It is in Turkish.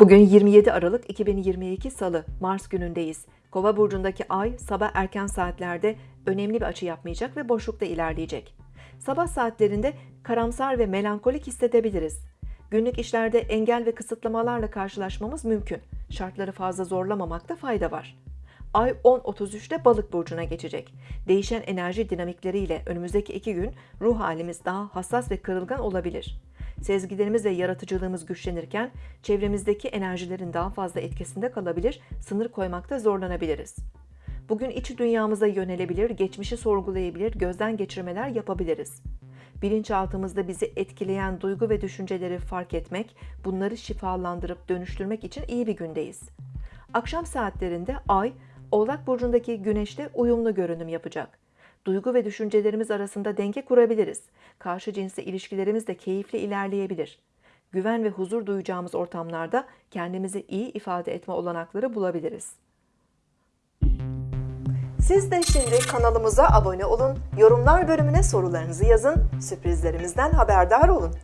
Bugün 27 Aralık 2022 Salı, Mars günündeyiz. Kova burcundaki ay sabah erken saatlerde önemli bir açı yapmayacak ve boşlukta ilerleyecek. Sabah saatlerinde karamsar ve melankolik hissedebiliriz. Günlük işlerde engel ve kısıtlamalarla karşılaşmamız mümkün. Şartları fazla zorlamamakta fayda var. Ay 10.33'te balık burcuna geçecek. Değişen enerji dinamikleriyle önümüzdeki iki gün ruh halimiz daha hassas ve kırılgan olabilir. Sezgilerimiz ve yaratıcılığımız güçlenirken çevremizdeki enerjilerin daha fazla etkisinde kalabilir, sınır koymakta zorlanabiliriz. Bugün iç dünyamıza yönelebilir, geçmişi sorgulayabilir, gözden geçirmeler yapabiliriz. Bilinçaltımızda bizi etkileyen duygu ve düşünceleri fark etmek, bunları şifalandırıp dönüştürmek için iyi bir gündeyiz. Akşam saatlerinde Ay, Oğlak Burcu'ndaki Güneş'te uyumlu görünüm yapacak. Duygu ve düşüncelerimiz arasında denge kurabiliriz. Karşı cinsle ilişkilerimiz de keyifli ilerleyebilir. Güven ve huzur duyacağımız ortamlarda kendimizi iyi ifade etme olanakları bulabiliriz. Siz de şimdi kanalımıza abone olun, yorumlar bölümüne sorularınızı yazın, sürprizlerimizden haberdar olun.